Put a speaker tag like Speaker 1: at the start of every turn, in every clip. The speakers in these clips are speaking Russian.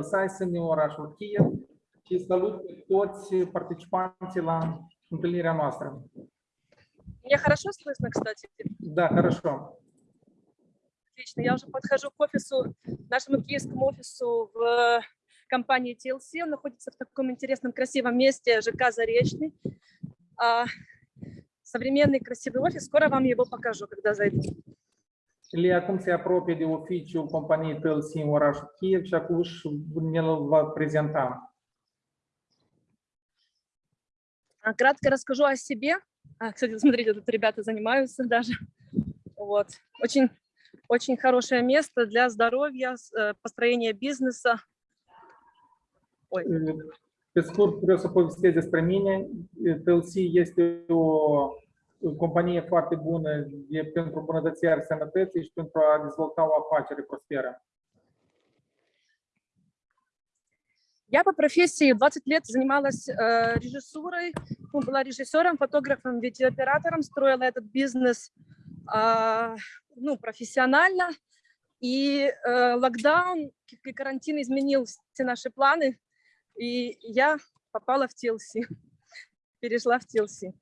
Speaker 1: Size în orașul Kiev și salut pe toți participanții la întâlnirea noastră.
Speaker 2: Меня хорошо слышно, кстати?
Speaker 1: Da, хорошо.
Speaker 2: Отлично. Я уже подхожу к офису, нашему киевскому офису в компании TLC. Он находится в таком интересном, красивом месте, ЖК Заречный. А, современный, красивый офис. Скоро вам его покажу, когда зайду.
Speaker 1: Lia acum se apropie de oficiul companiei TLC în orașul Kiev și acum își ne-l va prezenta.
Speaker 2: А, Кратко расскажу о себе. А, Кстати, смотрите, тут ребята занимаются даже. Вот. Очень, очень хорошее место для здоровья, э, построения бизнеса. Ой,
Speaker 1: Pe scurt, vreau să povestesc despre mine. TLC este o companie foarte bună de, pentru îmbunătățirea sănătății și pentru a dezvolta o afacere prosperă.
Speaker 2: Я по профессии 20 лет занималась э, режиссурой, была режиссером, фотографом, видеооператором, строила этот бизнес а, ну, профессионально. И э, локдаун и карантин изменил все наши планы, и я попала в TLC, перешла в TLC.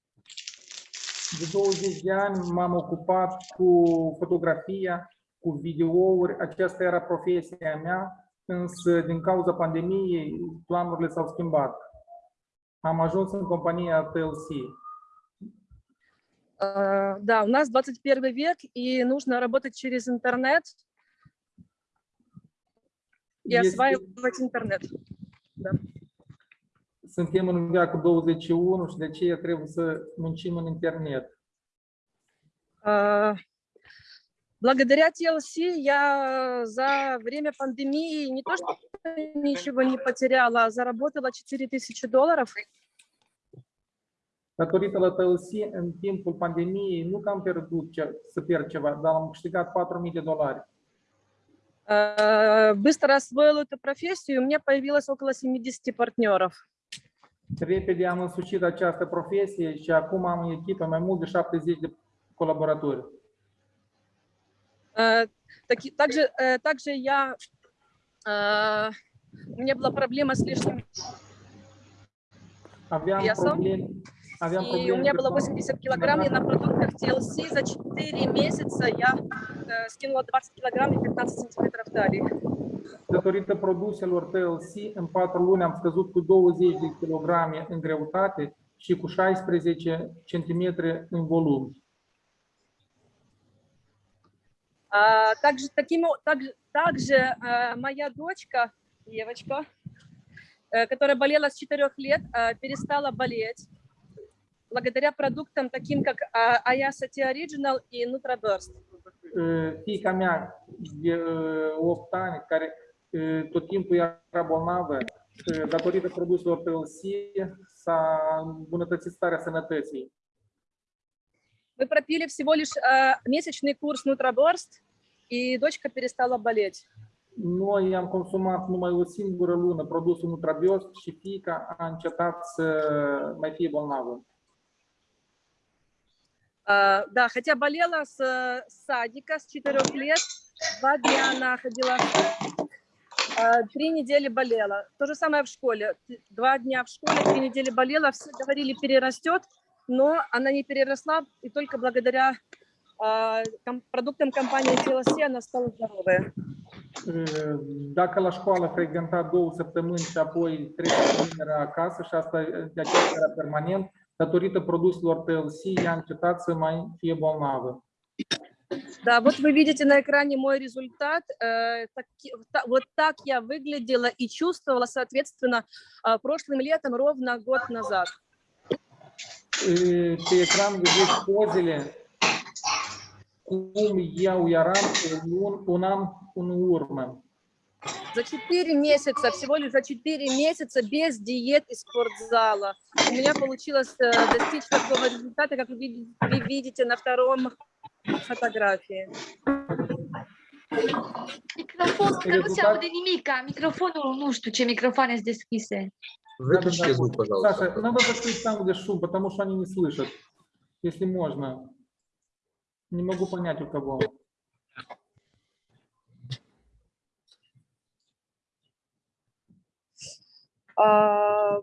Speaker 1: De 20 de ani m-am ocupat cu fotografia, cu videouri. Aceasta era profesia mea, însă din cauza pandemiei planurile s-au schimbat. Am ajuns în compania TLC.
Speaker 2: Э, да, у нас 21 век, и нужно работать через интернет и осваивать интернет.
Speaker 1: Suntem în veacul 21 și de aceea trebuie să muncim în internet.
Speaker 2: А, Благодаря TLC я за время пандемии не то что ничего не потеряла, а заработала 4000 долларов.
Speaker 1: Datorită la TLC, în timpul pandemiei, nu că am pierdut ce, să pierd ceva, dar am câștigat 4.000 de dolari.
Speaker 2: А, Быстро освоила эту профессию, у меня появилось около 70 партнеров.
Speaker 1: Repede am însușit această profesie și acum am în echipă mai mult de 70 de colaboratori.
Speaker 2: Таки- Также, э, также я, а, у меня была проблема с лишним, Весом. и у меня было
Speaker 1: con-
Speaker 2: 80 килограмм, и на продуктах TLC за 4 месяца я э, скинула 20 килограмм и 15 сантиметров талии.
Speaker 1: Datorită produselor TLC, în 4 luni am scăzut cu 20 de kilograme în greutate și cu 16 cm în volum.
Speaker 2: А, также, таким, также, также э, моя дочка, девочка, э, которая болела с 4 лет, э, перестала болеть благодаря продуктам таким, как а, Ayasa Tea Original и NutraBurst.
Speaker 1: Uh, Fiica mea de uh, 8 ani, care uh, tot timpul era bolnavă, uh, datorită produselor TLC, s-a îmbunătățit starea sănătății.
Speaker 2: Мы пропили всего лишь э, месячный курс NutraBurst, и дочка перестала болеть.
Speaker 1: Noi am consumat numai o singură lună produsul Nutrabios și fiica a încetat să mai fie bolnavă.
Speaker 2: А, да, хотя болела с э, садика с 4 лет, два дня она ходила, а, три недели болела. То же самое в школе. Два дня в школе, три недели болела, все говорили, перерастет, но она не переросла, и только благодаря а, продуктам компании TLC она стала здоровая.
Speaker 1: Dacă la școală frecventa două săptămâni și apoi trei săptămâni era acasă și asta era permanent, datorită produselor TLC, ea a încetat să mai fie bolnavă.
Speaker 2: Да, вот вы видите на экране мой результат. Э, та- Вот так я выглядела и чувствовала, соответственно, а, прошлым летом, ровно год назад.
Speaker 1: Pe ecran vedeți pozele cum eu eram un, un an în urmă.
Speaker 2: За 4 месяца, всего лишь за 4 месяца без диет и спортзала. У меня получилось э, достичь такого результата, как вы види- вы видите на втором фотографии.
Speaker 3: Microfonul, că nu se aude nimica. Microfonul, nu știu ce microfoane sunt deschise.
Speaker 4: Выключите звук, пожалуйста.
Speaker 1: Саша, надо закрыть там, где шум, потому что они не слышат. Если можно. Не могу понять у кого.
Speaker 2: А,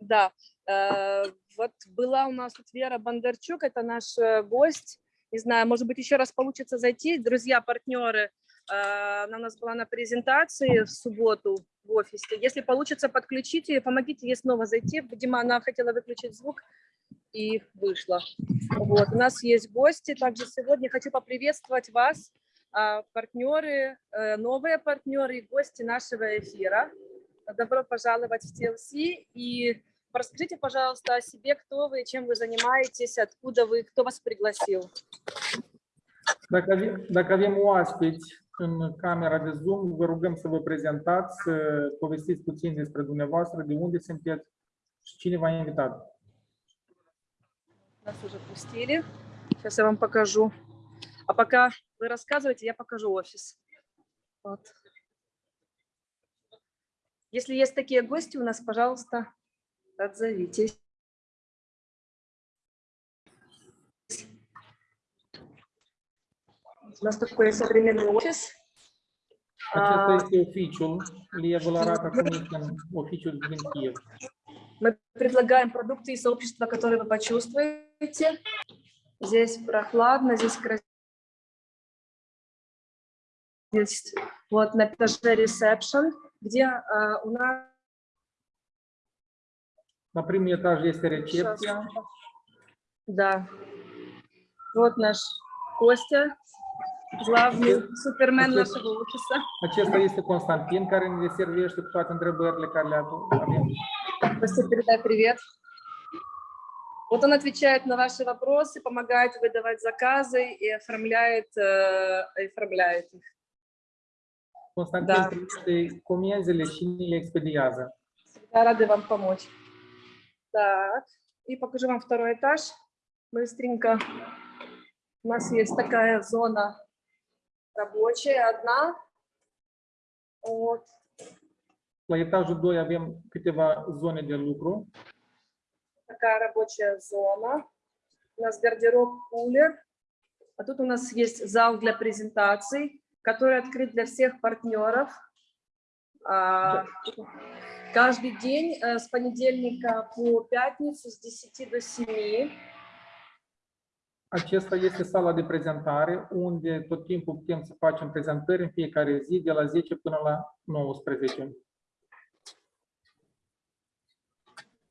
Speaker 2: Да, э, вот была у нас тут Вера Бондарчук, это наш э, гость. Не знаю, может быть, еще раз получится зайти. Друзья, партнеры, э, она у нас была на презентации в субботу в офисе. Если получится, подключите, помогите ей снова зайти. Видимо, она хотела выключить звук и вышла. Вот, у нас есть гости. Также сегодня хочу поприветствовать вас, партнеры, новые партнеры и гости нашего эфира. Добро пожаловать в TLC. И расскажите, пожалуйста, о себе, кто вы, чем вы занимаетесь, откуда вы, кто вас пригласил.
Speaker 1: Dacă avem, dacă avem oaspeți în camera de Zoom, vă rugăm să vă prezentați, să povestiți puțin despre dumneavoastră, de unde sunteți și cine v-a invitat.
Speaker 2: Нас уже пустили. Сейчас я вам покажу. А пока вы рассказываете, я покажу офис. Вот. Если есть такие гости у нас, пожалуйста, отзовитесь. У нас такой современный офис.
Speaker 1: Acesta
Speaker 2: А,
Speaker 1: este oficiul, din Kiev.
Speaker 2: Мы предлагаем продукты и сообщества, которые вы почувствуете. Здесь прохладно, здесь красиво. Здесь вот на этаже ресепшн, где а, у нас
Speaker 1: etaj este
Speaker 2: Сейчас.
Speaker 1: recepția,
Speaker 2: Да. Вот наш Костя, главный супермен
Speaker 1: Отец.
Speaker 2: нашего офиса.
Speaker 1: acesta este Constantin, care ne servește cu toate întrebările care le avem.
Speaker 2: Костя, передай привет. Вот он отвечает на ваши вопросы, помогает выдавать заказы и оформляет, э, оформляет их.
Speaker 1: Constantin
Speaker 2: Da.
Speaker 1: primește comenzile și expediază.
Speaker 2: Всегда рады вам помочь. Так, и покажу вам второй этаж. Быстренько. У нас есть такая зона рабочая, одна. Вот.
Speaker 1: La etajul 2 avem câteva zone de lucru.
Speaker 2: такая рабочая зона. У нас гардероб, кулер. А тут у нас есть зал для презентаций, который открыт для всех партнеров. А, Каждый день э, с понедельника по пятницу с 10 до 7.
Speaker 1: Acesta este sala de prezentare, unde tot timpul putem să facem prezentări în fiecare zi, de la 10 până la 19.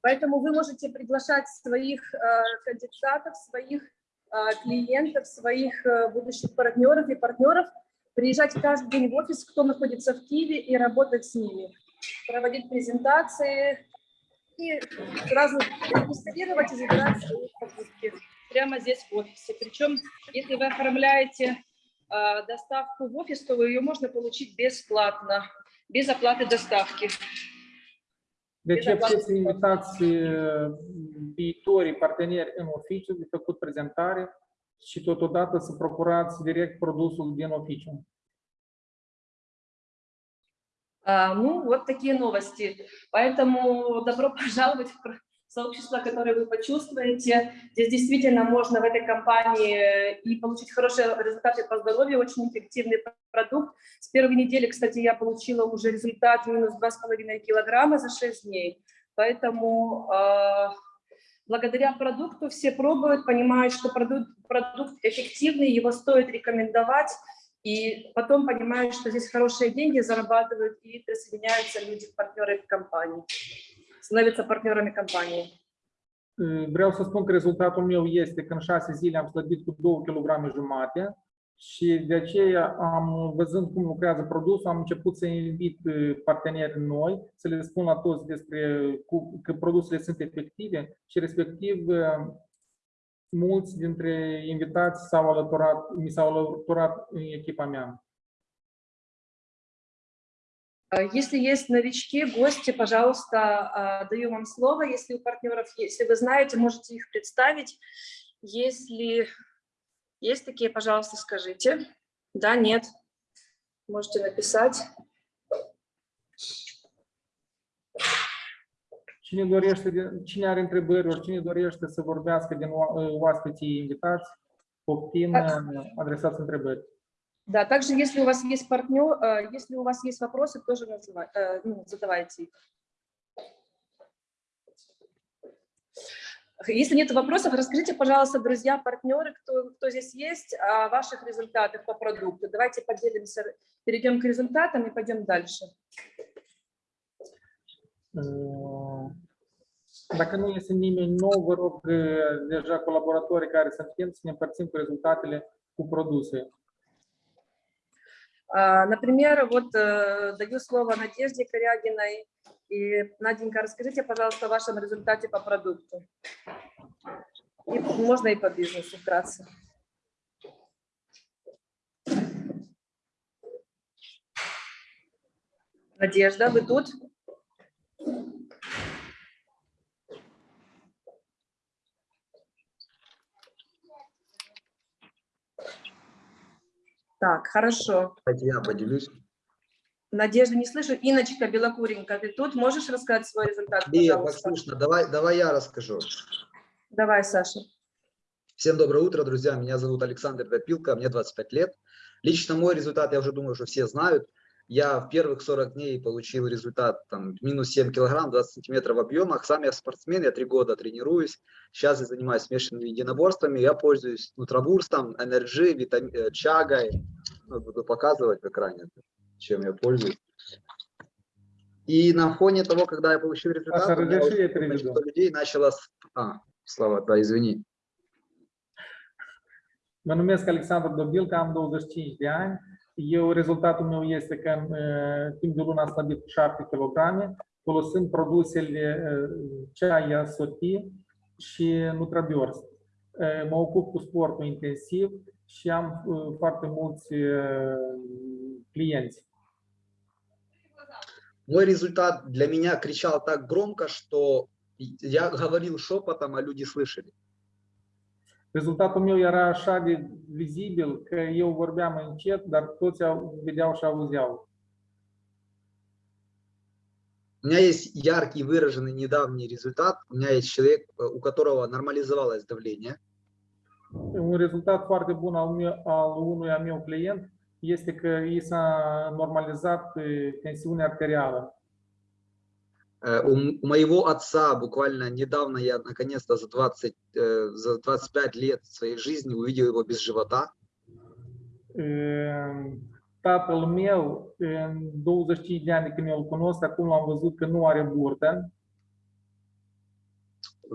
Speaker 2: Поэтому вы можете приглашать своих э, кандидатов, своих э, клиентов, своих будущих партнеров и партнеров, приезжать каждый день в офис, кто находится в Киеве, и работать с ними, проводить презентации и сразу регистрировать и забирать свои покупки прямо здесь в офисе. Причем, если вы оформляете э, доставку в офис, то ее можно получить бесплатно, без оплаты доставки.
Speaker 1: Deci puteți invitați uh, viitorii parteneri în oficiu de făcut prezentare și totodată să procurați direct produsul din oficiu.
Speaker 2: Ну, вот такие новости. Поэтому добро пожаловать в сообщество, которое вы почувствуете. Здесь действительно можно в этой компании и получить хорошие результаты по здоровью, очень эффективный продукт. С первой недели, кстати, я получила уже результат минус 2,5 килограмма за 6 дней. Поэтому а, благодаря продукту все пробуют, понимают, что продукт, продукт эффективный, его стоит рекомендовать. И потом понимают, что здесь хорошие деньги зарабатывают и присоединяются люди, партнеры компании, становятся партнерами компании.
Speaker 1: Vreau să spun că rezultatul meu este că în șase zile am slăbit cu 2 kg jumate și de aceea am, văzând cum lucrează produsul, am început să invit uh, parteneri noi, să le spun la toți despre cu, că produsele sunt efective și respectiv uh, mulți dintre invitați s-au alăturat, mi s-au alăturat în echipa mea.
Speaker 2: А, Если есть новички, гости, пожалуйста, а, даю вам слово. Если у партнеров, если вы знаете, можете их представить. Если есть такие, пожалуйста, скажите. Да, нет. Можете написать.
Speaker 1: Cine dorește, cine are întrebări, ori cine dorește să vorbească din oa- oaspeții invitați, poftim, adresați întrebări.
Speaker 2: Да, также, если у вас есть партнер, э, если у вас есть вопросы, тоже называй- э, ну, задавайте их. Если нет вопросов, расскажите, пожалуйста, друзья, партнеры, кто, кто здесь есть, о ваших результатах по продукту. Давайте поделимся, перейдем к результатам и păidem дальше.
Speaker 1: Dacă nu este nimeni nou, vă rog deja colaboratorii care suntem să ne împărțim cu rezultatele cu produse.
Speaker 2: Например, вот э, даю слово Надежде Корягиной. И, Наденька, расскажите, пожалуйста, о вашем результате по продукту. И можно и по бизнесу вкратце. Надежда, вы тут? Так, хорошо.
Speaker 4: Я поделюсь.
Speaker 2: Надежда, не слышу. Иночка Белокуренька, ты тут? Можешь рассказать свой результат,
Speaker 4: Нет? Максюшна, давай, давай я расскажу.
Speaker 2: Давай, Саша.
Speaker 4: Всем доброе утро, друзья. Меня зовут Александр Топилко, мне 25 лет. Лично мой результат, я уже думаю, что все знают. Я в первых 40 дней получил результат там, минус 7 килограмм, 20 сантиметров в объемах. Сам я спортсмен, я три года тренируюсь. Сейчас я занимаюсь смешанными единоборствами. Я пользуюсь нутробурстом, энерджи, витами... э, чагой. Ну, буду показывать в экране, чем я пользуюсь. И на фоне того, когда я получил результат,
Speaker 1: Саша,
Speaker 4: у меня
Speaker 1: я
Speaker 4: количество людей начало... А, Слава, да, извини.
Speaker 1: Mă numesc Alexandru Dobilca, am 25 de ani. Eu, rezultatul meu este că în uh, timp de lună am slăbit 7 kg, folosind produsele uh, Ceaia Soti și Nutrabiors. Uh, Mă ocup cu sportul intensiv și am uh, foarte mulți uh, clienți.
Speaker 4: Мой результат для меня кричал так громко, что я говорил шепотом, а люди слышали.
Speaker 1: Rezultatul meu era așa de vizibil că eu vorbeam încet, dar toți au, vedeau și auzeau.
Speaker 4: У меня есть яркий выраженный недавний результат. У меня есть человек, у которого нормализовалось давление.
Speaker 1: Un rezultat foarte bun al, meu, al unui meu client este că i s-a normalizat eh, tensiunea arterială.
Speaker 4: Э, У, моего отца буквально недавно я наконец-то за 20, э, за 25 лет своей жизни увидел его без живота.
Speaker 1: Eh, Tatăl meu, în 25 de ani când eu îl cunosc, acum am văzut că nu are burtă.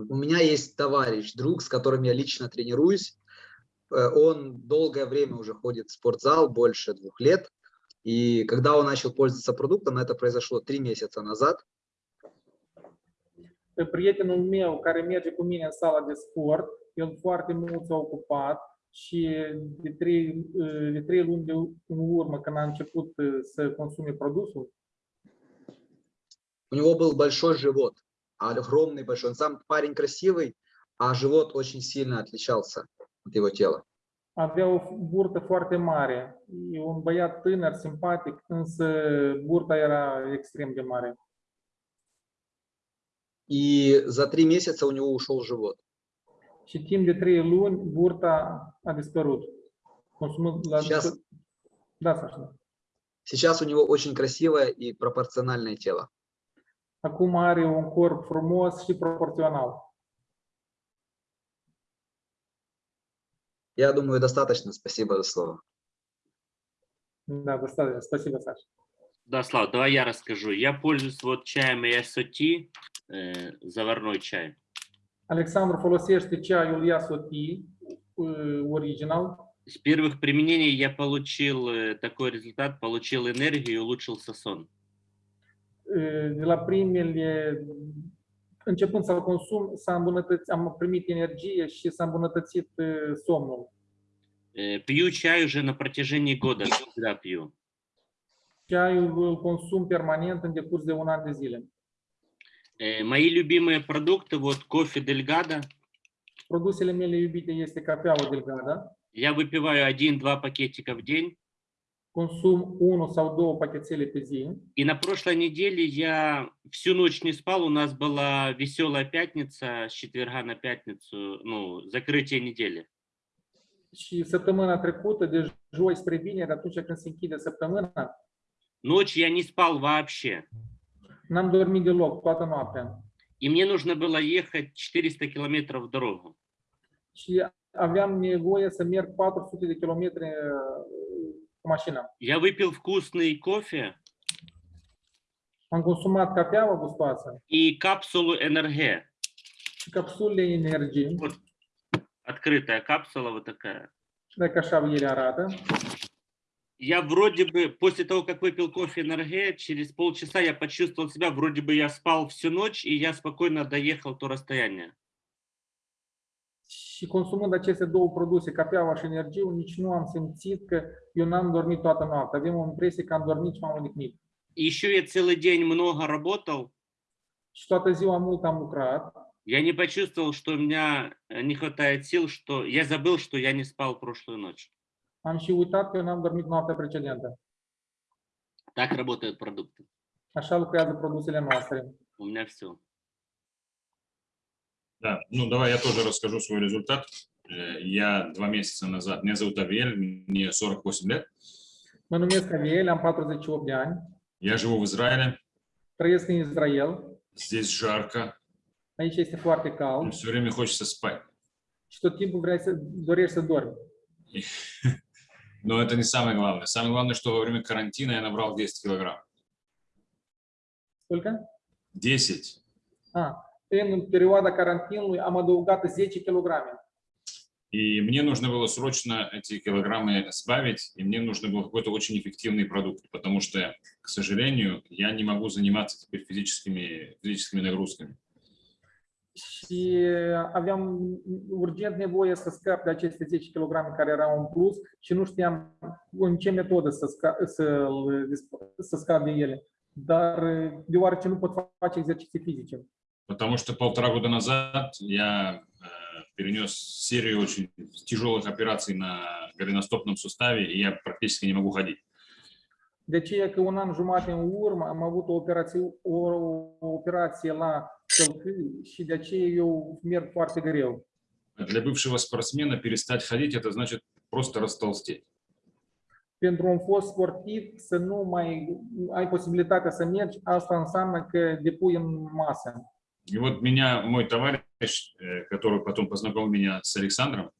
Speaker 4: У меня есть товарищ, друг, с которым я лично тренируюсь. Э, Он долгое время уже ходит в спортзал, больше двух lет. И когда он начал пользоваться продуктом, это произошло три месяца назад,
Speaker 1: Prietenul meu care merge cu mine în sala de sport, el foarte mult s-a ocupat și de trei, de trei luni de în urmă, când a început să consume produsul,
Speaker 4: у него был большой живот, огромный большой. Он сам парень красивый, а живот очень сильно отличался от его тела.
Speaker 1: avea o burtă foarte mare. E un băiat tânăr, simpatic, însă burta era extrem de mare.
Speaker 4: И за три месяца у него ушел живот.
Speaker 1: Și timp de trei luni, burta a dispărut. Consumând la...
Speaker 4: Сейчас,
Speaker 1: Da, Sasha.
Speaker 4: сейчас у него очень красивое и пропорциональное тело.
Speaker 1: Acum are un corp frumos și proporțional.
Speaker 4: Я думаю, достаточно. Спасибо за слово.
Speaker 1: Da, достаточно. Спасибо, Саша.
Speaker 5: Да, Слав, давай я расскажу. Я пользуюсь вот чаем Ясоти, э, заварной чай.
Speaker 1: Folosește ceaiul Yasoti uh, original.
Speaker 5: С первых применений я получил э, такой результат, получил энергию и улучшился сон.
Speaker 1: De la primele, începând să-l consum, s-a îmbunătățit, am primit energie și s-a îmbunătățit uh, somnul.
Speaker 5: Э, Пью чай уже на протяжении года, всегда пью.
Speaker 1: În decurs de un an de zile.
Speaker 5: Э, Мои любимые продукты, вот кофе Дельгада,
Speaker 1: Produsele mele iubite este cafeaua delgada.
Speaker 5: я выпиваю один-два пакетика в день.
Speaker 1: Consum sau două pachețele pe zi.
Speaker 5: И на прошлой неделе я всю ночь не спал, у нас была веселая пятница, с четверга на пятницу, ну, закрытие недели.
Speaker 1: Și săptămâna trecută, de joi spre vineri, atunci când se închide săptămâna,
Speaker 5: Ночь я не спал вообще.
Speaker 1: n-am dormit deloc toată noaptea.
Speaker 5: и мне нужно было ехать 400 километров в dорогу.
Speaker 1: și aveam nevoie să merg 400 de kilometri cu mașina.
Speaker 5: Я выпил вкусный кофе
Speaker 1: Am consumat cafeaua gustoasă
Speaker 5: и капсулу НРГ.
Speaker 1: și capsulele energie,
Speaker 5: Открытая капсула вот такая. Я вроде бы, после того, как выпил кофе НРГ, через полчаса я почувствовал себя, вроде бы я спал всю ночь, и я спокойно доехал то расстояние.
Speaker 1: Și consumând aceste două produse, cafeaua și energie, nici nu am simțit că eu n-am dormit toată noaptea. Avem o impresie că am dormit și m-am odihnit.
Speaker 5: Еще я целый день много работал,
Speaker 1: Și toată ziua mult am lucrat
Speaker 5: я не почувствовал, что у меня э, не хватает сил, что я забыл, что я не спал прошлую ночь.
Speaker 1: Am și uitat că n-am dormit noaptea precedentă.
Speaker 5: Так работают продукты.
Speaker 1: Așa lucrează produsele noastre.
Speaker 5: У меня все.
Speaker 6: Да, ну давай я тоже расскажу свой результат. Э, Я два месяца назад, меня зовут Авиэль, мне 48 лет.
Speaker 1: Mă numesc Aviel, am 48 de ani,
Speaker 6: Я живу в Израиле,
Speaker 1: trăiesc în Israel.
Speaker 6: здесь жарко,
Speaker 1: Aici este foarte cald
Speaker 6: все время хочется спать.
Speaker 1: și tot timpul vrei să dorești să dormi.
Speaker 6: И- Но это не самое главное. Самое главное, что во время карантина я набрал 10 килограмм.
Speaker 1: Сколько?
Speaker 6: 10.
Speaker 1: Ah, în perioada carantinului am adăugat 10 kg.
Speaker 6: И мне нужно было срочно эти килограммы сбавить, и мне нужно был какой-то очень эффективный продукт, потому что, к сожалению, я не могу заниматься теперь физическими, физическими нагрузками.
Speaker 1: Și aveam urgent nevoie să scap de aceste 10 kg care erau în plus și nu știam în ce metodă să, sca, să, să scap de ele. Dar deoarece nu pot face exerciții fizice.
Speaker 6: Потому что полтора года назад я э, перенес серию очень тяжелых операций на голеностопном суставе, и я практически не могу ходить.
Speaker 1: De aceea că un an jumate în urmă am avut o operație, o, o operație la călcâi și de aceea eu merg foarte greu.
Speaker 6: Для bывшего спортсмена перестать ходить – это значит просто растолстеть.
Speaker 1: Pentru un fost sportiv să nu mai ai posibilitatea să mergi, asta înseamnă că depui în masă.
Speaker 6: И вот меня, мой товарищ, э, который потом познакомил меня с Александром,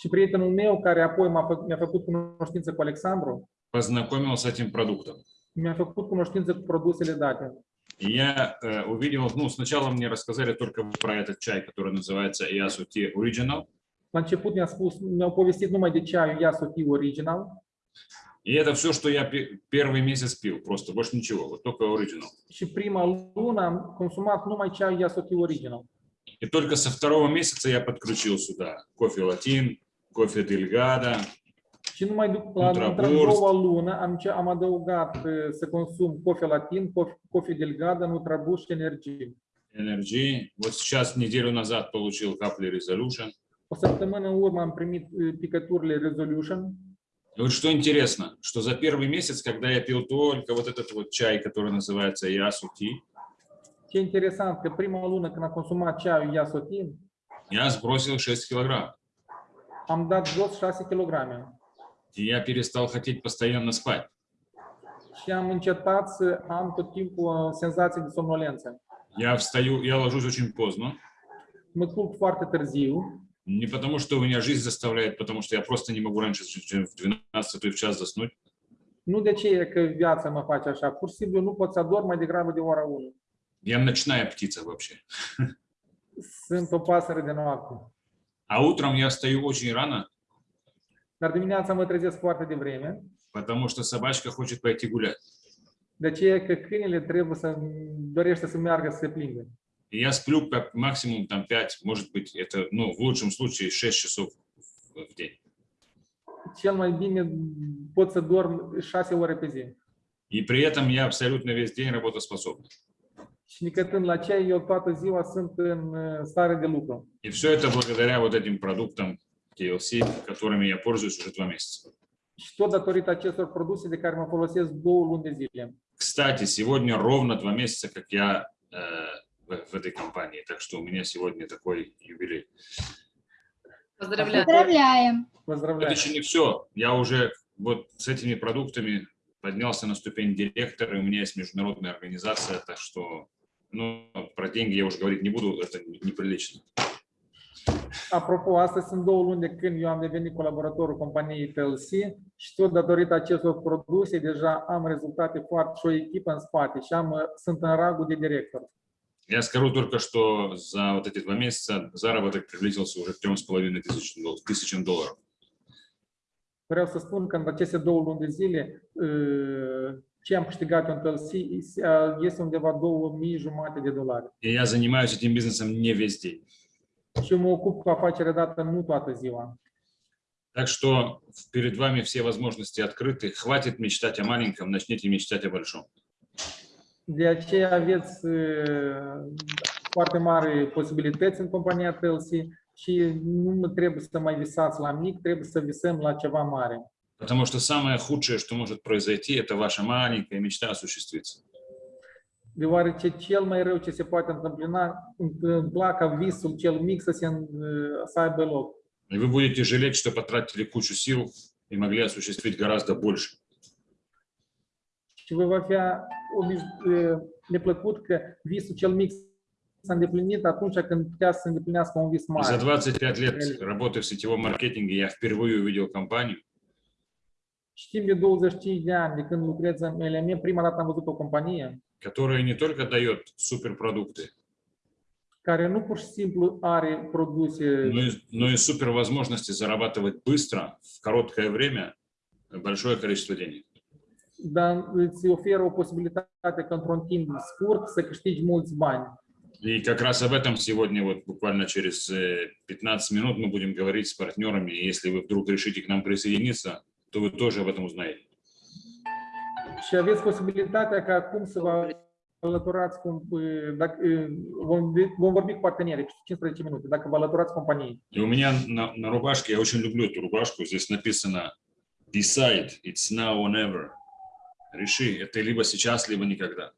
Speaker 1: Și prietenul meu, care apoi m-a fă, mi-a făcut cunoștință cu Alexandru,
Speaker 6: познакомил с этим продуктом.
Speaker 1: mi-a făcut cunoștință cu produsele date.
Speaker 6: И я э, увидел, ну, сначала мне рассказали только про этот чай, который называется Iasuti Original.
Speaker 1: La început mi-a spus, mi-au povestit numai de ceaiul Yasuti Original
Speaker 6: И это все, что я пе- первый месяц пил, просто больше ничего, вот только Original.
Speaker 1: și prima am consumat numai ceaiul Yasuti Original.
Speaker 6: И только со второго месяца я подключил сюда кофе латин, кофе дельгада,
Speaker 1: Și numai la într-a lună am, ce- am adăugat uh, să consum cofe latin, cofe, delgada, nutrabus și energie.
Speaker 6: Energy. Вот сейчас неделю назад получил капли Resolution.
Speaker 1: O săptămână în urmă am primit uh, picăturile Resolution
Speaker 6: И вот что интересно, что за первый месяц, когда я пил только вот этот вот чай, который называется Ясути,
Speaker 1: Ce interesant că prima lună când am consumat ceaiul Yasotin,
Speaker 6: я сбросил 6 килограмм.
Speaker 1: am dat jos 6 kg
Speaker 6: И я перестал хотеть постоянно спать.
Speaker 1: și am încetat să am tot timpul senzații de somnolență.
Speaker 6: Я встаю, я ложусь очень поздно.
Speaker 1: Mă culc foarte târziu,
Speaker 6: Не потому, что у меня жизнь заставляет, потому что я просто не могу раньше, в 12 в час заснуть.
Speaker 1: nu de ce e că viața mă face așa, pur și simplu nu pot să adorm mai degrabă de ora 1.
Speaker 6: Я ночная птица вообще.
Speaker 1: Sunt o pasăre de noapte.
Speaker 6: А утром я встаю очень рано,
Speaker 1: Dar dimineața mă trezesc foarte devreme,
Speaker 6: потому что собачка хочет пойти гулять.
Speaker 1: de aceea că câinele trebuie să dorește să meargă să se plimbe.
Speaker 6: И я сплю как максимум там 5, может быть, это, ну, в лучшем случае 6 часов в день.
Speaker 1: Cel mai bine pot să dorm 6 ore pe zi.
Speaker 6: И при этом я абсолютно весь день работоспособный.
Speaker 1: Și nicătând la ce eu toată ziua sunt în stare de lucru.
Speaker 6: И все это благодаря вот этим продуктам TLC, которыми я пользуюсь уже два месяца.
Speaker 1: Și tot datorită acestor produse de care mă folosesc două luni de zile.
Speaker 6: Kстати, сегодня ровно два месяца, как я э, в, в этой компании, так что у меня сегодня такой юбилей.
Speaker 3: Поздравляю.
Speaker 7: Поздравляем.
Speaker 6: Это
Speaker 1: Поздравляю.
Speaker 6: еще не все. Я уже вот с этими продуктами поднялся на ступень директора, и у меня есть международная организация, так что Но про деньги я уже говорить не буду, это неприлично.
Speaker 1: Apropo, astăzi sunt două luni de când eu am devenit colaboratorul companiei TLC și tot datorită acestor produse deja am rezultate foarte și o echipă în spate și am, sunt în rangul de director.
Speaker 6: Я скажу только, что за вот эти два месяца заработок приблизился уже к трем с половиной тысячам дол- тысячам долларов.
Speaker 1: Vreau să spun că în aceste două luni de zile ce am câștigat în TLC este undeva 2000 jumate de dolari.
Speaker 6: Я занимаюсь этим бизнесом не весь день.
Speaker 1: Și mă ocup cu afacerea dată nu toată ziua.
Speaker 6: Так что перед вами все возможности открыты. Хватит мечтать о маленьком, начните мечтать о большом.
Speaker 1: De aceea aveți uh, foarte mari posibilități în compania TLC și nu trebuie să mai visați la mic, trebuie să visăm la ceva mare.
Speaker 6: Потому что самое худшее, что может произойти, это ваша маленькая мечта осуществиться.
Speaker 1: Deoarece cel mai rău ce se poate întâmpla, întâmpla ca visul cel mic să, se, uh, să aibă loc.
Speaker 6: И вы будете жалеть, что потратили кучу сил и могли осуществить гораздо больше.
Speaker 1: Și vă va fi uh, neplăcut că visul cel mic s-a îndeplinit atunci când putea să îndeplinească un vis
Speaker 6: И за
Speaker 1: mare.
Speaker 6: 25 лет работы в сетевом маркетинге я впервые увидел компанию,
Speaker 1: Și timp de 25 de ani de când lucrez în LM, prima dată am văzut o companie
Speaker 6: которая не только дает суперпродукты,
Speaker 1: care nu pur și simplu are produse
Speaker 6: но и, но и супер возможности зарабатывать быстро, в короткое время, большое количество денег.
Speaker 1: Dar îți oferă o posibilitate într-un timp scurt să câștigi mulți bani.
Speaker 6: И как раз об этом сегодня, вот буквально через э, 15 минут мы будем говорить с партнерами. Если вы вдруг решите к нам присоединиться, то вы тоже об этом узнаете.
Speaker 1: Și aveți posibilitatea ca acum să vă alăturați, cum, uh, dacă, uh, vom, vom vorbi cu partenerii 15 minute, dacă vă alăturați companiei.
Speaker 6: И у меня на, на рубашке, я очень люблю эту рубашку, здесь написано Decide, it's now or never. Реши, это либо сейчас, либо никогда.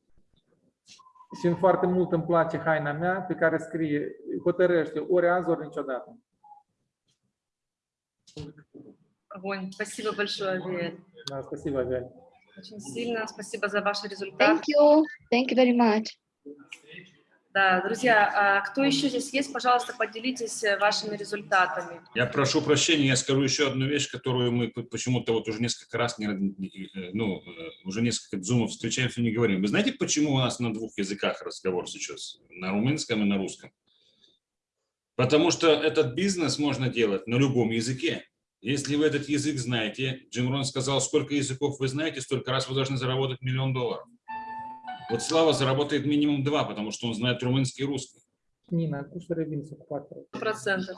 Speaker 1: Și în foarte mult îmi place haina mea pe care scrie hotărăște ori azi, ori niciodată.
Speaker 2: Огонь. Спасибо большое, Авель.
Speaker 1: Da, spasibo, Avel.
Speaker 2: Очень сильно спасибо за ваш результат.
Speaker 3: Thank you. Thank you very much.
Speaker 2: Да, друзья, а кто еще здесь есть, пожалуйста, поделитесь э, вашими результатами.
Speaker 6: Я прошу прощения, я скажу еще одну вещь, которую мы почему-то вот уже несколько раз, э, ну, э, уже несколько зумов встречаемся и не говорим. Вы знаете, почему у нас на двух языках разговор сейчас? На румынском и на русском. Потому что этот бизнес можно делать на любом языке. Если вы этот язык знаете, Джим Рон сказал, сколько языков вы знаете, столько раз вы должны заработать миллион долларов. Вот Слава заработает минимум два, потому что он знает румынский и русский.
Speaker 1: Nina, tu să revin să ocupați.
Speaker 2: Процентов.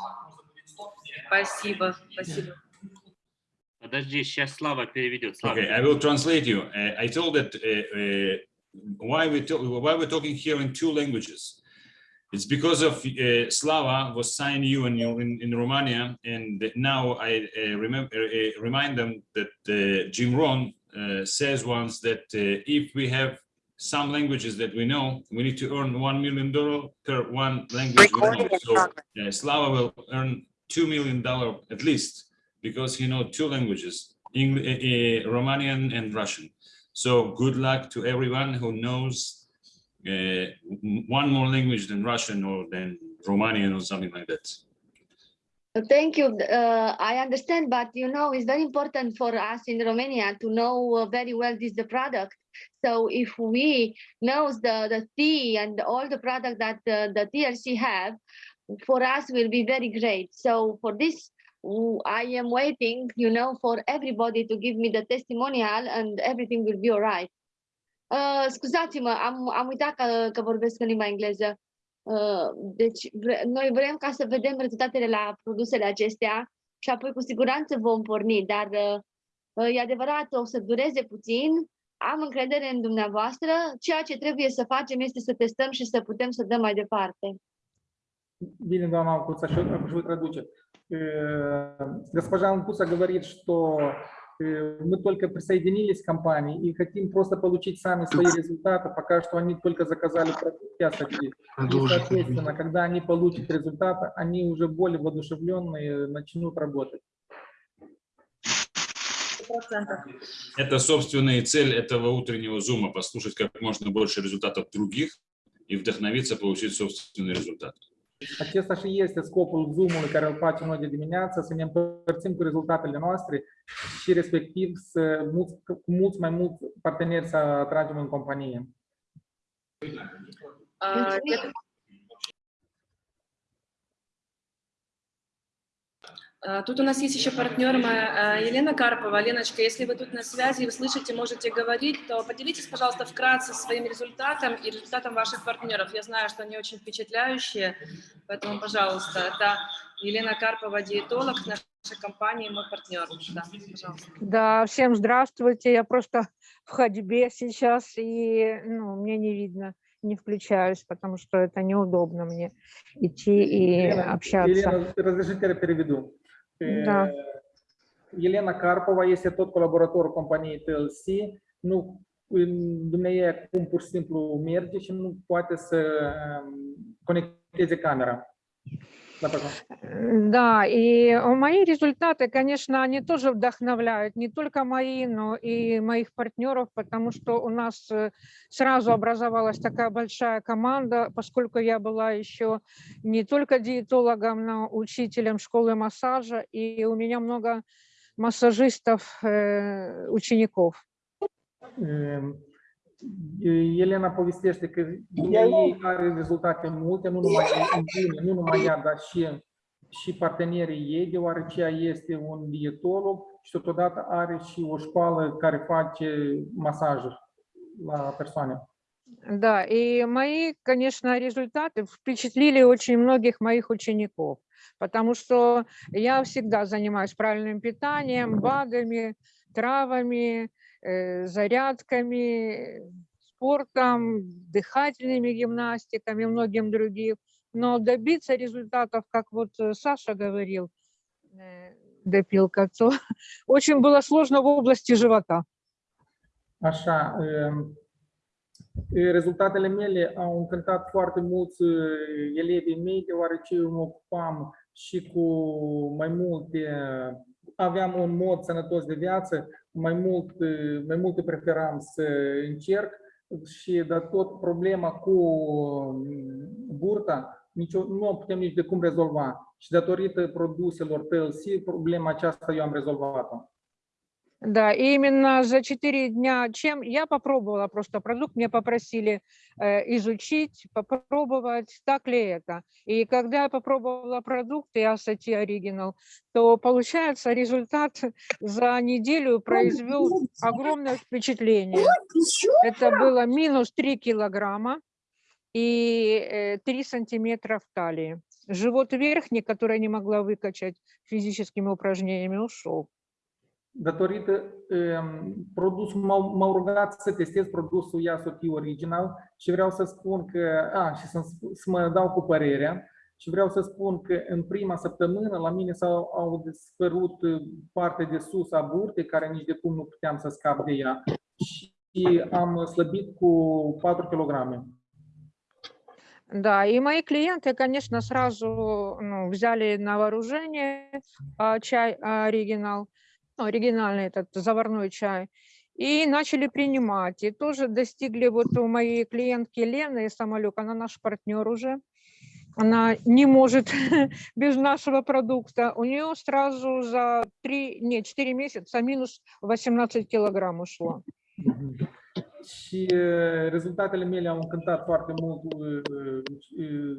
Speaker 2: Спасибо, спасибо.
Speaker 5: Подожди, сейчас Слава переведет. Слава.
Speaker 6: Okay, I will translate you. Uh, I told that uh, uh, why we to- why we're talking here in two languages. It's because of uh, Slava was signing you in, in in Romania, and that now I uh, remember uh, remind them that uh, Jim Ron uh, says once that uh, if we have some languages that we know, we need to earn one million dollar per one language we know. So uh, Slava will earn two million dollar at least because he knows two languages, English, uh, Romanian and Russian. So good luck to everyone who knows uh, one more language than Russian or than Romanian or something like that.
Speaker 3: Thank you. Uh, I understand, but you know, it's very important for us in Romania to know uh, very well this the product. So if we knows the the tea and all the product that uh, the TLC have, for us will be very great. So for this, w- I am waiting, you know, for everybody to give me the testimonial and everything will be alright. Uh, scuzați-mă, am, am uitat că, că vorbesc în limba engleză. Uh, deci vre- noi vrem ca să vedem rezultatele la produsele acestea și apoi cu siguranță vom porni, dar uh, uh, e adevărat, o să dureze puțin. Am încredere în dumneavoastră. Ceea ce trebuie să facem este să testăm și să putem să dăm mai departe.
Speaker 1: Били, доамна Анкуца, что traduce. Э, Госпожа Анкуца говорит, что мы только присоединились к компании и хотим просто получить сами свои результаты. Пока что они только заказали продукты Асаки. И, соответственно, когда они получат результаты, они уже более воодушевленные начнут работать.
Speaker 2: Процентов.
Speaker 6: Это собственная цель этого утреннего зума, послушать как можно больше результатов других и вдохновиться, получить собственный результат.
Speaker 1: Acesta și este scopul Zoom-ului care îl facem noi de dimineață, să ne împărțim cu rezultatele noastre și respectiv să mulți, cu mulți mai mulți parteneri să atragem în companie.
Speaker 2: А, я- А, Тут у нас есть еще партнер моя, а, Елена Карпова. Леночка, если вы тут на связи, вы слышите, можете говорить, то поделитесь, пожалуйста, вкратце своим результатом и результатом ваших партнеров. Я знаю, что они очень впечатляющие, поэтому, пожалуйста, это Елена Карпова, диетолог нашей компании, мой партнер. Да, пожалуйста.
Speaker 7: Да, всем здравствуйте. Я просто в ходьбе сейчас, и ну, мне не видно, не включаюсь, потому что это неудобно мне идти и
Speaker 1: Елена,
Speaker 7: общаться.
Speaker 1: Елена, разрешите я переведу.
Speaker 7: Da.
Speaker 1: Elena Carpova este tot colaboratorul companiei TLC. Nu, dumneavoastră cum pur și simplu merge și nu poate să um, conecteze camera.
Speaker 7: Да, и мои результаты, конечно, они тоже вдохновляют, не только мои, но и моих партнеров, потому что у нас э, сразу образовалась такая большая команда, поскольку я была еще не только диетологом, но учителем школы массажа, и у меня много массажистов, э, учеников.
Speaker 1: Um, Elena povestește că ei are rezultate multe, nu numai în bine, nu numai ea, dar și, și partenerii ei, deoarece ea este un dietolog și totodată are și o școală care face masaj la persoane.
Speaker 7: Да, и мои, конечно, результаты впечатлили очень многих моих учеников, потому что я всегда занимаюсь правильным питанием, БАДами, травами, э, зарядками, спортом, дыхательными гимнастиками многим другим. Но добиться результатов, как вот э, Саша говорил, э, допилка, то очень было сложно в области живота.
Speaker 1: Așa, rezultatele mele au încântat foarte mulți elevii mei, deoarece eu mă ocupam și cu mai multe, aveam un mod sănătos de viață, mai, mult, uh, mai multe preferam să încerc și de tot problema cu um, burta, nicio, nu o putem nici de cum rezolva. Și datorită produselor TLC, problema aceasta eu am rezolvat-o.
Speaker 7: Да, и именно за четыре дня, чем я попробовала просто продукт, мне попросили э, изучить, попробовать, так ли это. И когда я попробовала продукт Ясати Original, то получается результат за неделю произвел огромное впечатление. Это было минус 3 килограмма и э, 3 сантиметра в талии. Живот верхний, который я не могла выкачать физическими упражнениями, ушел.
Speaker 1: datorită um, produsul, m-au, m-au rugat să testez produsul Yasoti Original și vreau să spun că, a, și să, să mă dau cu părerea, și vreau să spun că în prima săptămână la mine s-au au dispărut uh, partea de sus a burtei, care nici de cum nu puteam să scap de ea și am slăbit cu 4 kg.
Speaker 7: Да, и мои клиенты, конечно, сразу ну, взяли на вооружение а, чай оригинал, ну, оригинальный этот заварной чай, и начали принимать. И тоже достигли вот у моей клиентки Лены Самолюк, она наш партнер уже, она не может без нашего продукта. У нее сразу за 3, не, 4 месяца минус 18 килограмм ушло.
Speaker 1: Și rezultatele mele au încântat foarte mult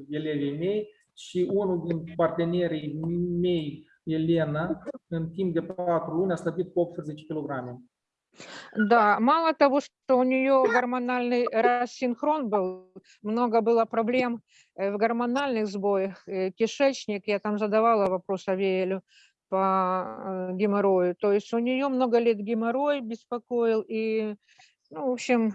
Speaker 1: elevii mei și unul din partenerii mei, Elena, în timp de 4 luni a slăbit cu 18 kg.
Speaker 7: Да, мало того, что у нее гормональный рассинхрон был, много было проблем э, в гормональных сбоях, э, кишечник, я там задавала вопрос Авиэлю по э, геморрою, то есть у нее много лет геморрой беспокоил, и, ну, в общем,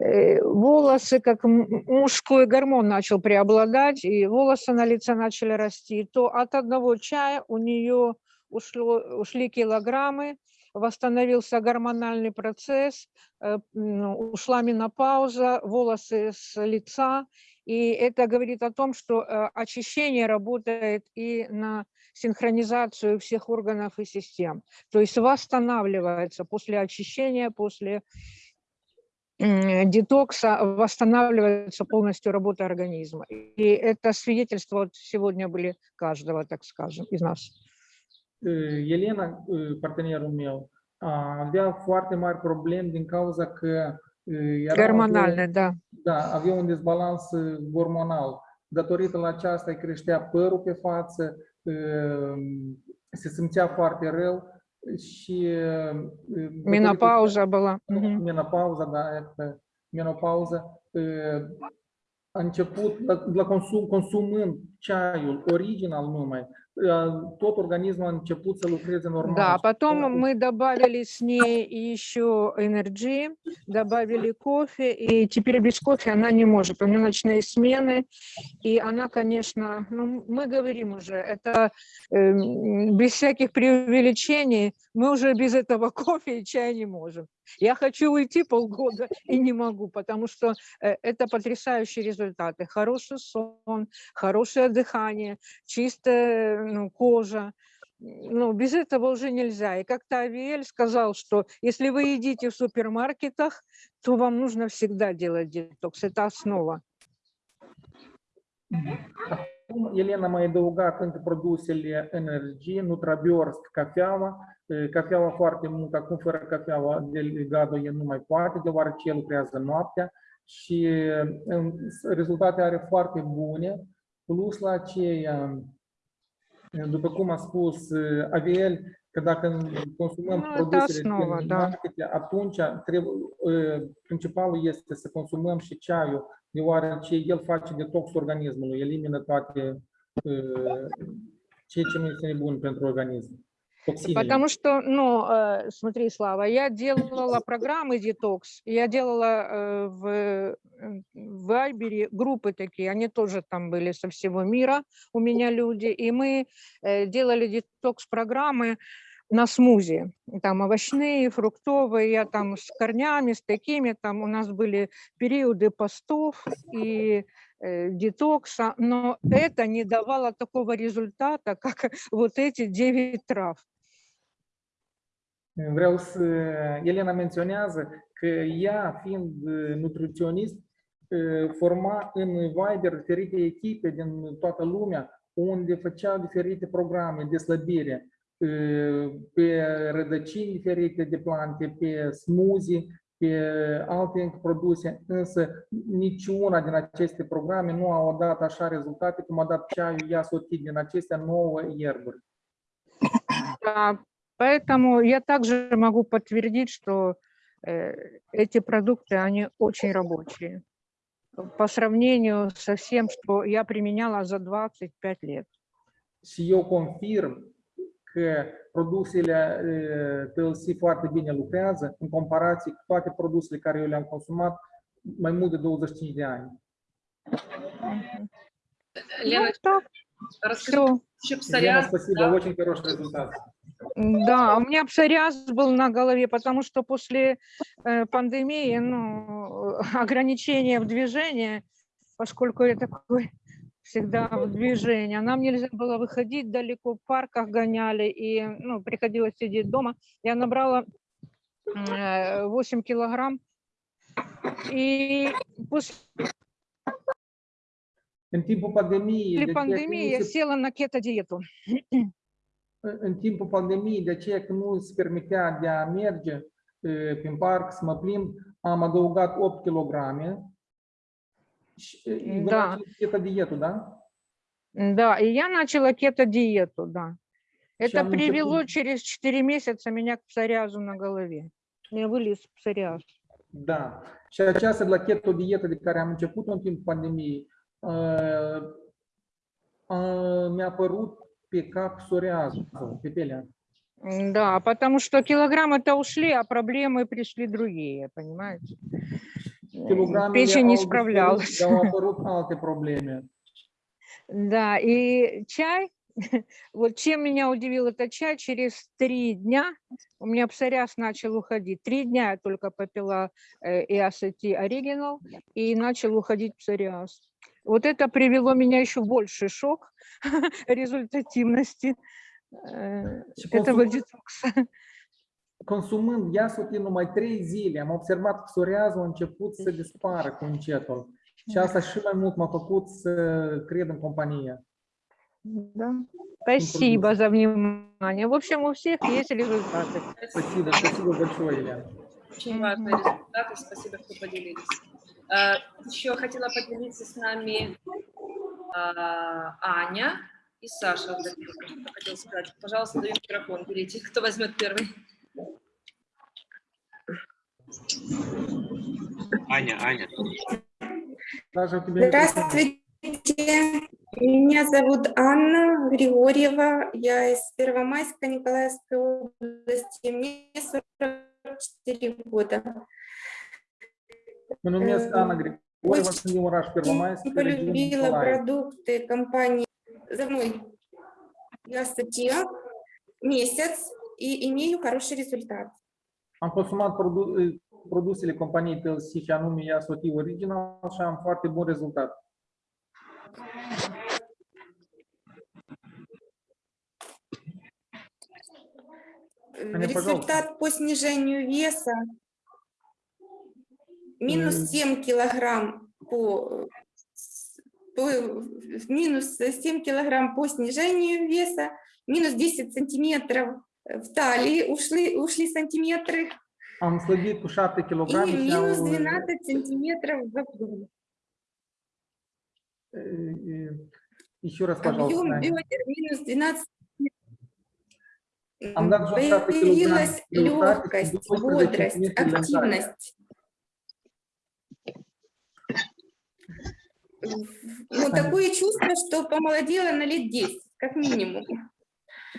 Speaker 7: волосы, как мужской гормон начал преобладать, и волосы на лице начали расти, то от одного чая у нее ушло, ушли килограммы, восстановился гормональный процесс, э, ушла менопауза, волосы с лица, и это говорит о том, что э, очищение работает и на синхронизацию всех органов и систем, то есть восстанавливается после очищения, после детокса восстанавливается полностью работа организма. И это свидетельства вот сегодня были каждого, так skажем, из нас.
Speaker 1: Uh, Elena, uh, partenerul meu, a avea foarte mari probleme din cauza că uh, era
Speaker 7: Гормональная, да.
Speaker 1: Da, avea un dezbalans uh, hormonal. Datorită la aceasta îi creștea părul pe față, uh, se simțea foarte rău și... uh, datorită-
Speaker 7: Менопауза была. Мгм.
Speaker 1: menopauza, da, iată, menopauză, uh, a început la, la consum, consumând ceaiul original numai, tot organismul a început să lucreze normal.
Speaker 7: Да, потом мы добавили с ней еще энергии, добавили кофе, и теперь без кофе она не может. У нее ночные смены, и она, конечно, ну, мы говорим уже, это эм, без всяких преувеличений, мы уже без этого кофе и чая не можем. Я хочу уйти полгода и не могу, потому что э, это потрясающие результаты. Хороший сон, хорошее дыхание, чистая ну, кожа. Ну, без этого уже нельзя. И как-то Авиэль сказал, что если вы едите в супермаркетах, то вам нужно всегда делать детокс. Это основа.
Speaker 1: Mai adăugat încă produsele energie, Nutrabiorsk, cafeaua, Cafeaua foarte mult, acum fără cafeaua de gado el nu mai poate, deoarece el lucrează noaptea și rezultate are foarte bune, plus la aceea, după cum a spus Aviel, că dacă consumăm
Speaker 7: da,
Speaker 1: produsele
Speaker 7: nouă,
Speaker 1: din market, atunci trebuie, principalul este să consumăm și ceaiul, deoarece el face detox organismului, elimină toate ceea ce nu este bun pentru organism.
Speaker 7: Потому что, ну, э, смотри, Слава, я делала программы детокс, я делала э, в, в Вайбере группы такие, они тоже там были со всего мира, у меня люди, и мы э, делали детокс-программы на смузи, там овощные, фруктовые, я там с корнями, с такими, там у нас были периоды постов и э, детокса, но это не давало такого результата, как вот эти 9 трав.
Speaker 1: Vreau să... Elena menționează că ea, fiind uh, nutriționist, uh, forma în Viber diferite echipe din toată lumea, unde făcea diferite programe de slăbire uh, pe rădăcini diferite de plante, pe smoothie, pe alte produse, însă niciuna din aceste programe nu au dat așa rezultate cum a dat ceaiul ea sotit din acestea nouă ierburi.
Speaker 7: Да, поэтому я также могу подтвердить, что э, эти продукты, они очень рабочие по сравнению со всем, что я применяла за 25 лет.
Speaker 1: Și eu confirm că produsele TLC foarte bine lucrează în comparație cu toate produsele care eu le-am consumat mai mult de 25 de ani.
Speaker 2: Лена,
Speaker 7: Ну, так,
Speaker 2: расскажи, псориаз,
Speaker 1: спасибо, очень хороший результат.
Speaker 7: Да, у меня псориаз был на голове, потому что после э, пандемии, ну, ограничения в движении, поскольку я такой всегда в движении, нам нельзя было выходить далеко, в парках гоняли, и ну, приходилось сидеть дома. Я набрала э, 8 килограмм, и после
Speaker 1: În timpul pandemiei, că
Speaker 7: пандемии я села на кето-диету.
Speaker 1: în timpul pandemiei, de aceea că nu se permitea de a merge uh, prin parc, să mă plimb, am adăugat 8 kg.
Speaker 7: Da.
Speaker 1: начали dietul, da?
Speaker 7: Да, и я начала кето-диету, да. Это
Speaker 1: мы
Speaker 7: привело через 4 месяца меня к псориазу на голове. Мне вылез псориаз.
Speaker 1: Da. Și aceasta de la keto dietă de care am început în timpul pandemiei, mi-a apărut pe cap psoriazul, pe pelea.
Speaker 7: М, Да, потому что килограммы-то ушли, а проблемы пришли другие, понимаете? Печень не справлялась. Да, и чай, вот чем меня удивил этот чай, через три дня у меня псориаз начал уходить. Три дня я только попила э, EACT Original, и начал уходить псориаз. Вот это привело меня еще в больший шок результативности э,
Speaker 1: Și
Speaker 7: этого детокса.
Speaker 1: Consumând iasotii numai trei zile, am observat că psoriazul a început să dispară cu încetul. Și asta și mai mult m-a făcut să cred în companie.
Speaker 7: Да. Спасибо за внимание. В общем, у всех есть результаты.
Speaker 1: Спасибо, спасибо большое, Елена.
Speaker 2: Очень важные результаты. Спасибо, что поделились. А, Еще хотела поделиться с нами а, Аня и Саша. Хотела сказать. Пожалуйста, даю микрофон. Берите. Кто возьмет первый?
Speaker 5: Аня, Аня.
Speaker 8: Здравствуйте, меня зовут Анна Григорьева, я из Первомайска Николаевской области, мне 44 года.
Speaker 1: Mă numesc Ana Grigoreva, sunt din oraș Первомайск,
Speaker 8: Очень полюбила продукты компании за мной. Я статья месяц и имею хороший результат.
Speaker 1: Am consumat produ- produsele companiei TLC și anume Iasoti Original și am foarte bun rezultat.
Speaker 8: Э. Результат по снижению веса минус
Speaker 1: М.
Speaker 8: 7 килограмм по, по- минус 7 килограмм по снижению веса, минус 10 сантиметров в талии ушли, ушли сантиметры
Speaker 1: Am slăbit cu 7 kg
Speaker 8: и минус
Speaker 1: au,
Speaker 8: 12 сантиметров в объеме.
Speaker 1: e, e, Еще раз, пожалуйста,
Speaker 8: Объем бедер минус 12
Speaker 1: Am dat jos 7 kg
Speaker 8: Появилась легкость,
Speaker 1: 12
Speaker 8: бодрость, активность. Ну, такое чувство, что помолодела на лет 10, как минимум.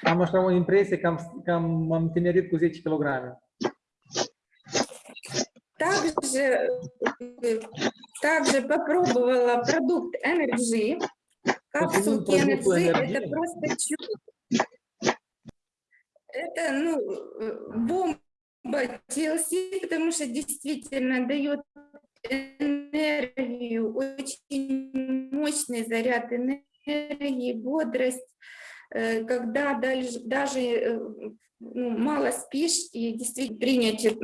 Speaker 1: Am așa o impresie că am, că am, am tinerit cu 10 kg.
Speaker 8: Также, также попробовала продукт Energy. Капсулки Energy это просто чудо. Это, ну, бомба TLC, потому что действительно дает энергию, очень мощный заряд энергии, бодрость, когда дальше- даже э, ну, мало спишь и действительно принять, э,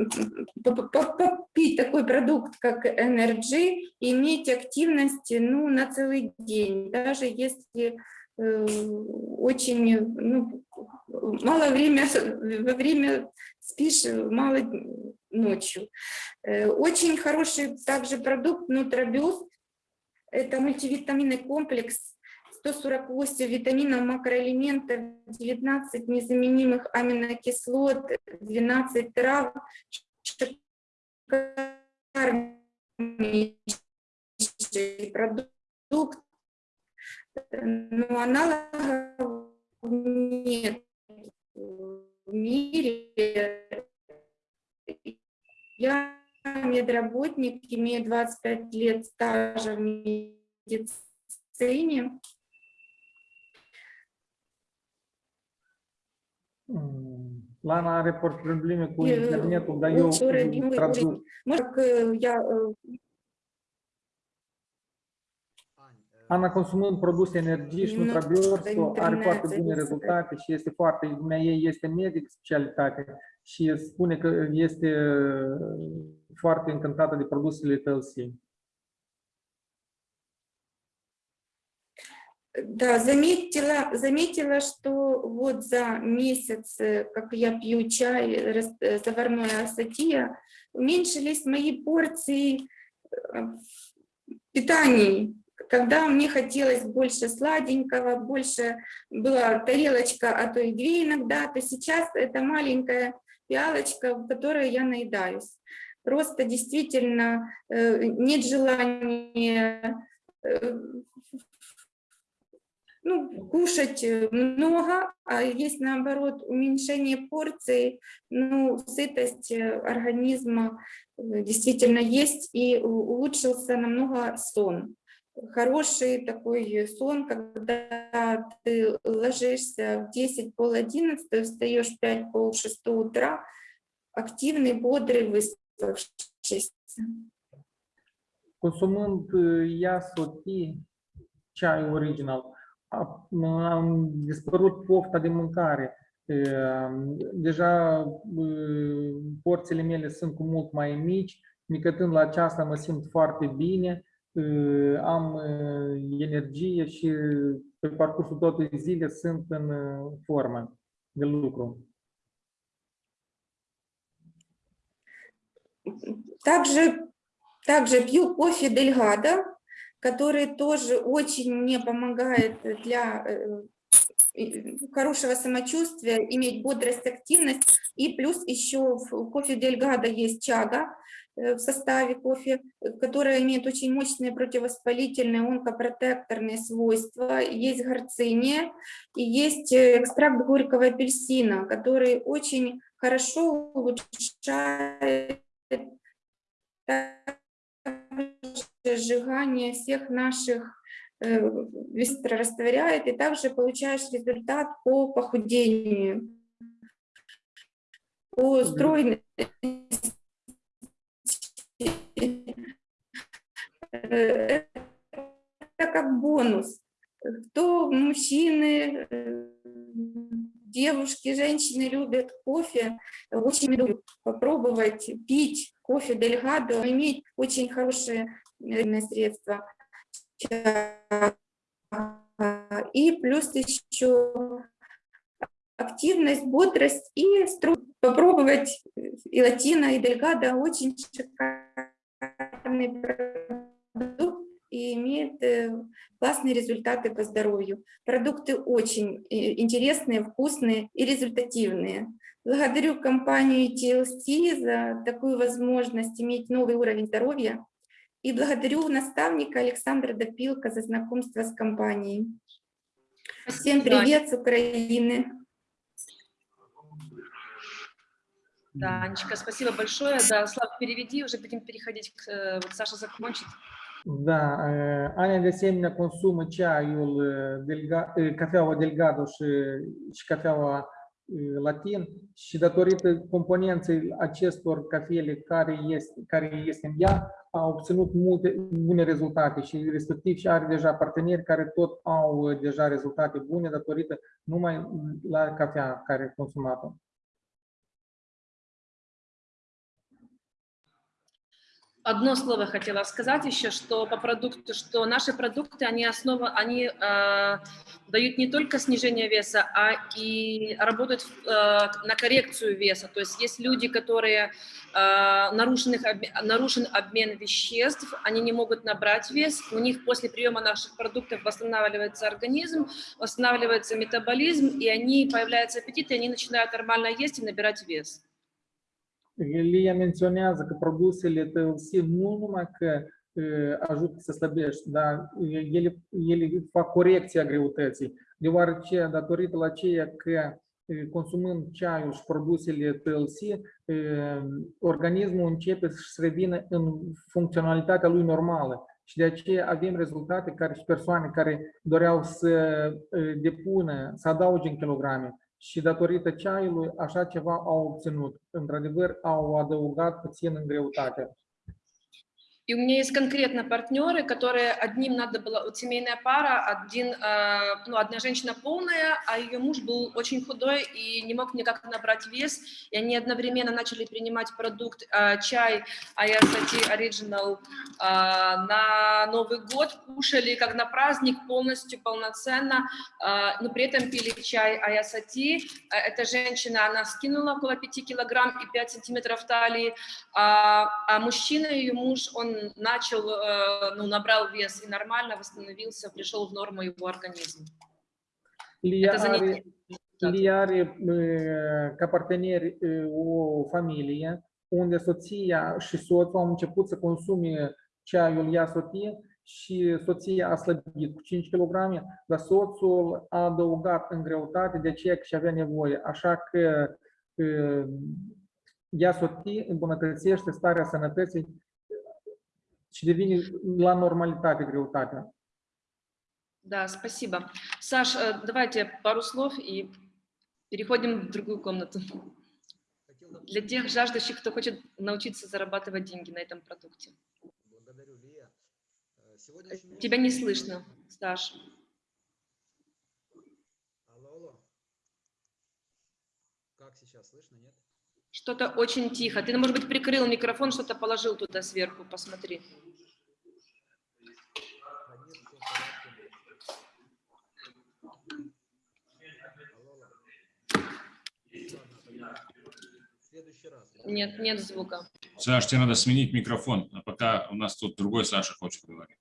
Speaker 8: попить такой продукт, как Energy, иметь активность ну, на целый день, даже если э, очень ну, мало время, во время спишь, э, мало ночью. Э, Очень хороший также продукт Нутробиост. Это мультивитаминный комплекс 148 витаминов, макроэлементов, 19 незаменимых аминокислот, 12 трав, продукт, но аналогов нет в мире. Я медработник, имею 25 лет стажа в медицине.
Speaker 1: Lana are probleme cu internetul, dar eu traduc.
Speaker 8: Mă.
Speaker 1: Ana consumând produse energie și nutrabiorso are foarte bune rezultate și este foarte, lumea ei este medic specialitate și spune că este foarte încântată de produsele TLC.
Speaker 8: Да, заметила, заметила, что вот за месяц, э, как я пью чай, э, заварное асатия, уменьшились мои порции э, питаний. Когда мне хотелось больше сладенького, больше была тарелочка, а то и две иногда, то сейчас это маленькая пиалочка, в которой я наедаюсь. Просто действительно нет желания ну, кушать э, много, а есть наоборот уменьшение порций, ну, сытость э, организма э, действительно есть и улучшился намного сон. Хороший такой сон, когда ты ложишься в 10, пол 11, встаешь в 5, пол 6 утра, активный, бодрый, выспавшийся.
Speaker 1: Consumând uh, ea sotii, ceai original, a- am dispărut pofta de mâncare, Uh, Deja uh, porțile mele sunt cu mult mai mici, micătând la aceasta mă simt foarte bine, uh, am uh, energie și pe parcursul tot zile sunt în uh, formă de lucru.
Speaker 8: Также, также пью кофе Дельгадо, который тоже очень мне помогает для э, и- хорошего самочувствия, иметь бодрость, активность. И плюс еще в кофе Дельгадо есть чага э, в составе кофе, э, которая имеет очень мощные противовоспалительные, онкопротекторные свойства. Есть горциния и есть э, экстракт горького апельсина, который очень хорошо улучшает сжигание всех наших э, быстро растворяет, и также получаешь результат по похудению, по стройности. Э, Это как бонус. Кто мужчины, э, девушки, женщины любят кофе, очень люблю попробовать пить кофе Дельгадо, иметь очень хорошее средство. И плюс еще активность, бодрость и стру- попробовать и латино, и дельгадо очень шикарный продукт и имеет э, классные результаты по здоровью. Продукты очень э, интересные, вкусные и результативные. Благодарю компанию TLC за такую возможность иметь новый уровень здоровья. И благодарю наставника Александра Допилка за знакомство с компанией. Всем привет с Украины.
Speaker 2: Да, Анечка, спасибо большое. Да, Слав, переведи, уже будем переходить к... э, Вот Саша закончит.
Speaker 1: Da, uh, Ania de asemenea consumă ceaiul, uh, delga, uh, cafeaua delgado și, și cafeaua uh, latin și datorită componenței acestor cafele care este, care este în ea, a obținut multe bune rezultate și respectiv și are deja parteneri care tot au uh, deja rezultate bune datorită numai la cafea care a consumat-o.
Speaker 2: Одно слово хотела сказать еще, что по продукту, что наши продукты, они основа, они э, дают не только снижение веса, а и работают э, на коррекцию веса. То есть есть люди, которые э, нарушенных, нарушен обмен веществ, они не могут набрать вес, у них после приема наших продуктов восстанавливается организм, восстанавливается метаболизм, и они появляется аппетит, и они начинают нормально есть и набирать вес.
Speaker 1: Lia menționează că produsele TLC nu numai că uh, ajută să slăbești, dar uh, ele, ele fac corecția greutății, deoarece datorită la ceea că uh, consumând ceaiul și produsele TLC, uh, organismul începe să revină în funcționalitatea lui normală. Și de aceea avem rezultate care și persoane care doreau să uh, depună, să adauge în kilograme, și datorită ceaiului așa ceva au obținut. Într-adevăr, au adăugat puțin în greutate.
Speaker 2: И у меня есть конкретно партнеры, которые одним надо было, вот семейная пара, один, э, ну, одна женщина полная, а ее муж был очень худой и не мог никак набрать вес, и они одновременно начали принимать продукт э, чай Ayasati Original э, на Новый год, кушали как на праздник полностью, полноценно, но при этом пили чай. Э, Эта женщина, она скинула около 5 килограмм и 5 сантиметров талии, а, а мужчина, ее муж, он начал, э, ну, набрал вес и нормально восстановился, пришел в норму его организм.
Speaker 1: Lia
Speaker 2: Это за
Speaker 1: are,
Speaker 2: неделю. Да.
Speaker 1: Lia are uh, ca parteneri uh, o familie unde soția și soțul au început să consume ceaiul Iasoti și soția a slăbit cu 5 kg, dar soțul a adăugat în greutate de aceea că și avea nevoie. Așa că uh, Iasoti îmbunătățește starea sănătății și devine la normalitate greutatea.
Speaker 2: Да, спасибо. Саш, э, давайте пару слов и переходим в другую комнату. Для тех жаждущих, кто хочет научиться зарабатывать деньги на этом продукте.
Speaker 4: Благодарю, Лия. Э, Сегодня очень
Speaker 2: Тебя не слышно, Саш.
Speaker 4: Алло, алло. Как сейчас слышно, нет?
Speaker 2: Что-то очень тихо. Ты, может быть, прикрыл микрофон, что-то положил туда сверху, посмотри
Speaker 4: нет, всё в порядке. Алло, алло. Ладно, тогда в следующий раз.
Speaker 2: Нет, нет звука.
Speaker 6: Саш, тебе надо сменить микрофон, а пока у нас тут другой Саша хочет говорить.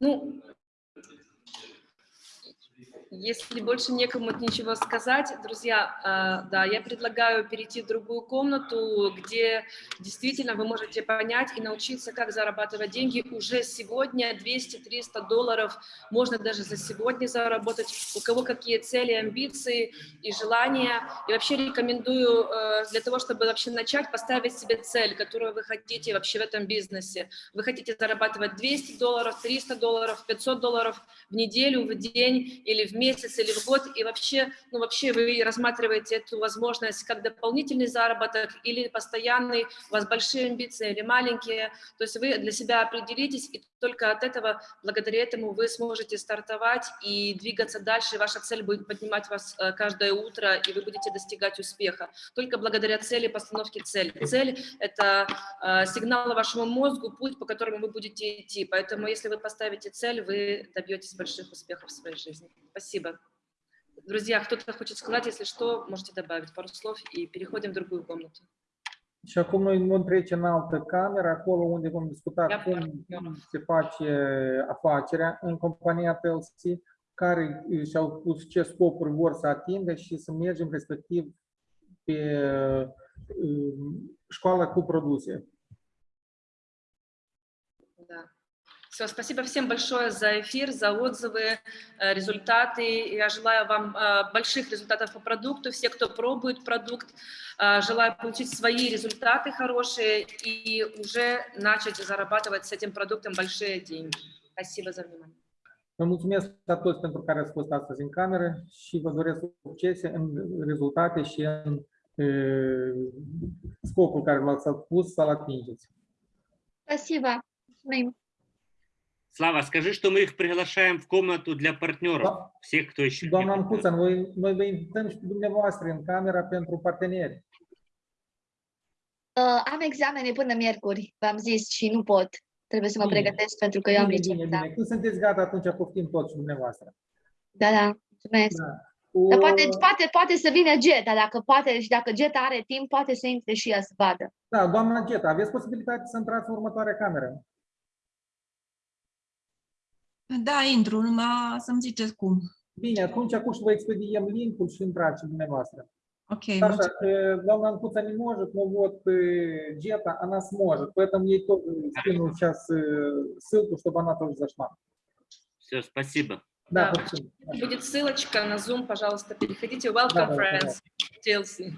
Speaker 2: Ну, если больше некому ничего сказать, друзья, э, да, я предлагаю перейти в другую комнату, где действительно вы можете понять и научиться, как зарабатывать деньги уже сегодня. 200-300 долларов можно даже за сегодня заработать. У кого какие цели, амбиции и желания. И вообще рекомендую э, для того, чтобы вообще начать, поставить себе цель, которую вы хотите вообще в этом бизнесе. Вы хотите зарабатывать 200 долларов, 300 долларов, 500 долларов в неделю, в день или в месяц или в год, и вообще, ну, вообще вы рассматриваете эту возможность как дополнительный заработок или постоянный, у вас большие амбиции или маленькие, то есть вы для себя определитесь, и только от этого, благодаря этому вы сможете стартовать и двигаться дальше, ваша цель будет поднимать вас э, каждое утро, и вы будете достигать успеха. Только благодаря цели, постановке цели. Цель – это э, сигнал вашему мозгу, путь, по которому вы будете идти, поэтому если вы поставите цель, вы добьетесь больших успехов в своей жизни. Spasibo. Друзья, кто-то хочет сказать, если что, можете добавить пару slov и переходим в другую комнату.
Speaker 1: Și acum noi vom trece în altă cameră, acolo unde vom discuta
Speaker 2: Ia,
Speaker 1: cum se face afacerea în compania TLC, care și-au pus ce scopuri vor să atingă și să mergem respectiv pe um, școala cu produse.
Speaker 2: Да. Все, спасибо всем большое за эфир, за отзывы, э, результаты. Я желаю вам э, больших результатов по продукту. Все, кто пробует продукт, э, желаю получить свои результаты хорошие и уже начать зарабатывать с этим продуктом большие деньги. Спасибо за внимание.
Speaker 1: Vă mulțumesc la toți pentru care ați fost astăzi în cameră și vă doresc succese în rezultate și în e, scopul care l-ați pus să-l atingeți.
Speaker 3: Спасибо. Mulțumim.
Speaker 5: Слава, скажи, что мы их приглашаем в комнату для партнеров,
Speaker 1: Да.
Speaker 5: всех, кто еще не
Speaker 1: Doamna
Speaker 5: партнер.
Speaker 1: Ancuța, noi, noi vă invităm și pe dumneavoastră în camera pentru parteneri.
Speaker 3: Uh, am examene până miercuri, v-am zis, și nu pot. Trebuie să mă
Speaker 1: Bine.
Speaker 3: pregătesc pentru că eu am
Speaker 1: Bine,
Speaker 3: liceu.
Speaker 1: bine,
Speaker 3: Da,
Speaker 1: bine. Când sunteți gata, atunci poftim toți și dumneavoastră.
Speaker 3: da, da. Mulțumesc.
Speaker 1: Da.
Speaker 3: Dar
Speaker 1: O-
Speaker 3: poate, poate, poate să vină Geta, dacă poate și dacă Geta are timp, poate să intre și ea să vadă.
Speaker 1: Da, doamna Geta, aveți posibilitatea să intrați în următoarea cameră.
Speaker 9: Da, intru, numai să-mi ziceți cum.
Speaker 1: Bine, atunci acum și vă expediem linkul și intrați dumneavoastră.
Speaker 9: Ok,
Speaker 1: Саша,
Speaker 9: mulțumesc.
Speaker 1: э, доamna Анкуца не может, но вот э, Джета, она сможет. Поэтому ей тоже скину сейчас э, ссылку, чтобы она тоже зашла.
Speaker 5: Все, спасибо.
Speaker 1: Да,
Speaker 2: Да. Будет ссылочка на Zoom, пожалуйста, переходите. Welcome,
Speaker 1: Да, да,
Speaker 2: friends, TLC.